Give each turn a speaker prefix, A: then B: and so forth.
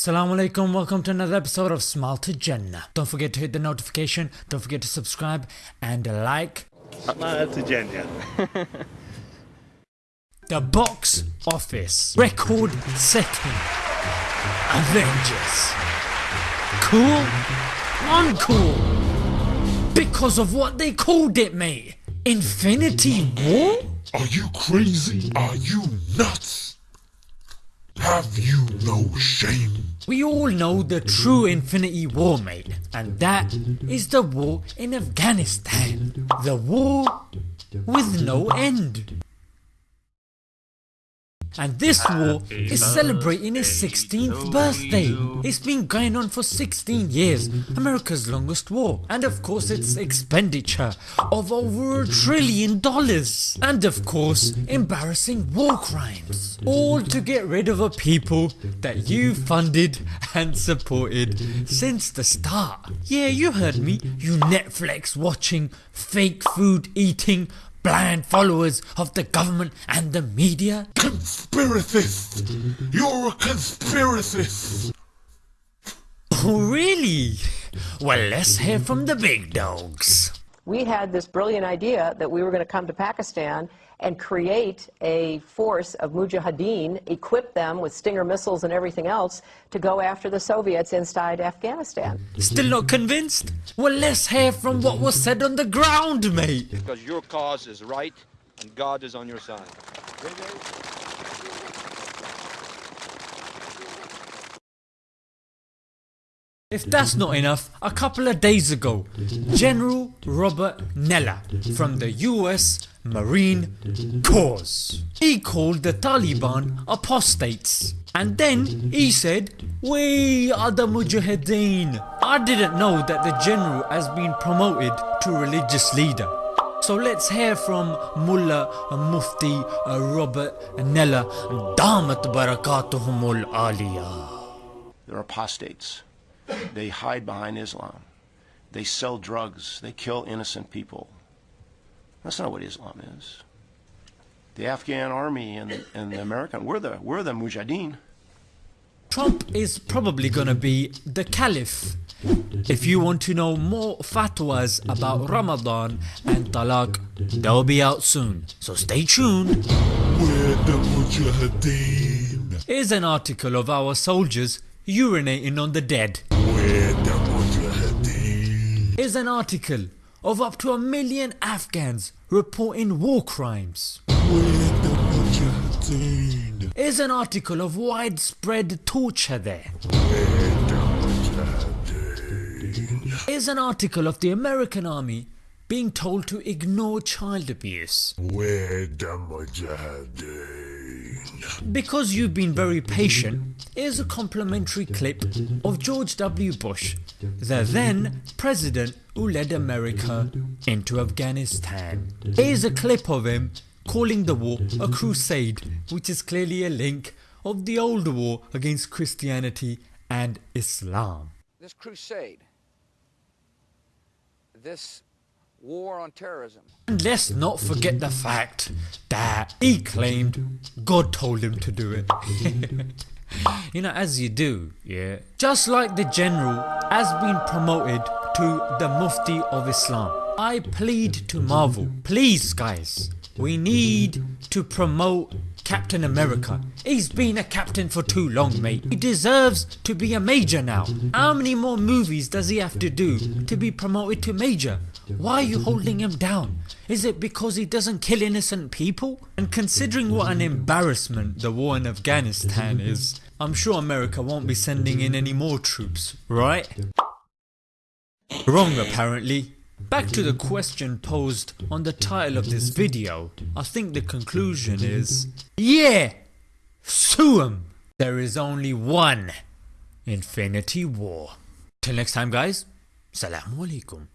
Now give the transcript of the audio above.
A: Assalamu alaikum, welcome to another episode of Smile to Jannah. Don't forget to hit the notification, don't forget to subscribe and like.
B: Smile to Jannah.
A: The box office record setting Avengers. Cool? Uncool. Because of what they called it mate. Infinity War?
C: Are you crazy? Are you nuts? Have you no shame?
A: We all know the true Infinity War mate and that is the war in Afghanistan. The war with no end. And this war is celebrating its 16th birthday. It's been going on for 16 years, America's longest war, and of course its expenditure of over a trillion dollars. And of course embarrassing war crimes. All to get rid of a people that you funded and supported since the start. Yeah you heard me, you Netflix watching, fake food eating, blind followers of the government and the media?
C: Conspiracist! You're a conspiracist!
A: Oh really? Well let's hear from the big dogs.
D: We had this brilliant idea that we were going to come to Pakistan and create a force of mujahideen, equip them with Stinger missiles and everything else to go after the Soviets inside Afghanistan.
A: Still not convinced? Well let's hear from what was said on the ground mate.
E: because your cause is right and God is on your side.
A: If that's not enough, a couple of days ago, General Robert Neller from the US Marine Corps, he called the Taliban apostates and then he said, we are the Mujahideen. I didn't know that the general has been promoted to religious leader. So let's hear from Mullah Mufti Robert Neller Damat Barakatuhumul Aliyah.
F: They're apostates. They hide behind Islam. They sell drugs. They kill innocent people. That's not what Islam is. The Afghan army and, and the American, we're the, we're the mujahideen.
A: Trump is probably gonna be the caliph. If you want to know more fatwas about Ramadan and talaq, they'll be out soon, so stay tuned.
C: We're the Mujahideen.
A: Here's an article of our soldiers urinating on the dead. Here's an article of up to a million Afghans reporting war crimes. Here's an article of widespread torture there. Here's an article of the American army being told to ignore child abuse. Because you've been very patient, here's a complimentary clip of George W. Bush, the then president who led America into Afghanistan. Here's a clip of him calling the war a crusade which is clearly a link of the old war against Christianity and Islam.
G: this crusade, this war on terrorism,
A: And let's not forget the fact that he claimed God told him to do it. you know as you do, yeah. Just like the general has been promoted to the Mufti of Islam. I plead to Marvel, please guys, we need to promote Captain America. He's been a captain for too long mate. He deserves to be a major now. How many more movies does he have to do to be promoted to major? Why are you holding him down? Is it because he doesn't kill innocent people? And considering what an embarrassment the war in Afghanistan is, I'm sure America won't be sending in any more troops, right? Wrong apparently. Back to the question posed on the title of this video, I think the conclusion is Yeah! Sue 'em! There is only one Infinity War. Till next time guys, Salamu Alaikum.